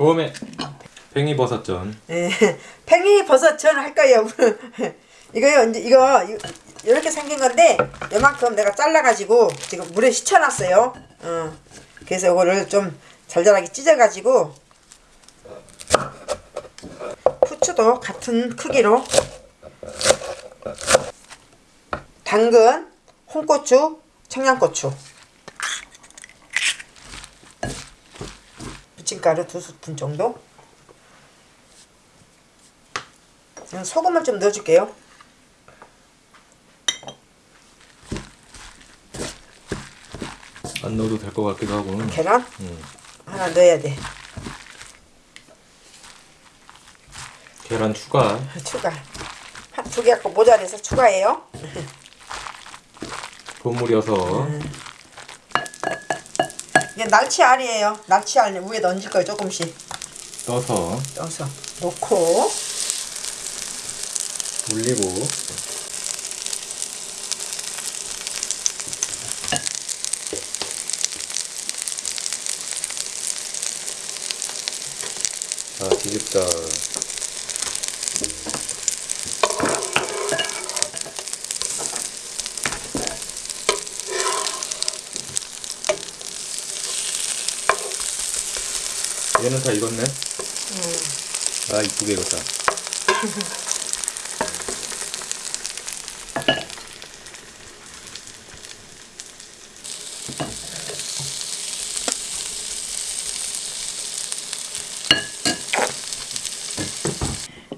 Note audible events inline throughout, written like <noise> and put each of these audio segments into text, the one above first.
오메 팽이버섯전 예, 팽이 버섯전 할 거예요. <laughs> 이거요, 이제 이거 이- 이렇게 생긴 건데 요만큼 내가 잘라가지고 지금 물에 식혀놨어요. 어, 그래서 이거를 좀 잘잘하게 찢어가지고 후추도 같은 크기로 당근, 홍고추, 청양고추 부침가루 두 스푼 정도 소금을 좀 넣어줄게요. 안 넣어도 될 것 같기도 하고 계란 음. 하나 넣어야 돼. 계란 추가 <laughs> 추가. 한 두 개 갖고 모자라서 추가해요. <laughs> 버무려서 이게 날치알이에요. 날치알 위에 얹을 거예요. 조금씩. 떠서. 넣어서. 놓고. 올리고. 자 뒤집다 얘는 다 익었네 아 이쁘게 익었다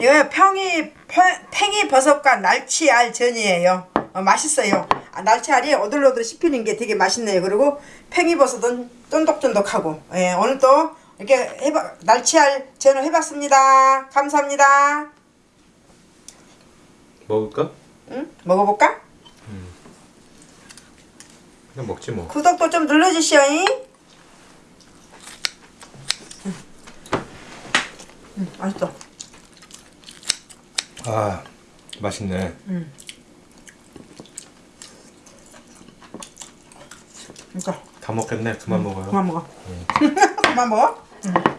이거 평이 팽- 팽이 버섯과 날치알 전이에요. 어, 맛있어요. 아, 날치알이 오들오들 씹히는 게 되게 맛있네요. 그리고 팽이 버섯은 쫀득쫀득하고 예, 오늘 또 이렇게 해봐 날치알 전을 해봤습니다. 감사합니다. 먹을까? 응? 먹어볼까? 그냥 먹지 뭐 구독도 좀 눌러주시오잉. 맛있어. 아 맛있네 이거 다 먹겠네 그만 먹어요 그만 먹어. <laughs> 한번 먹어. 응.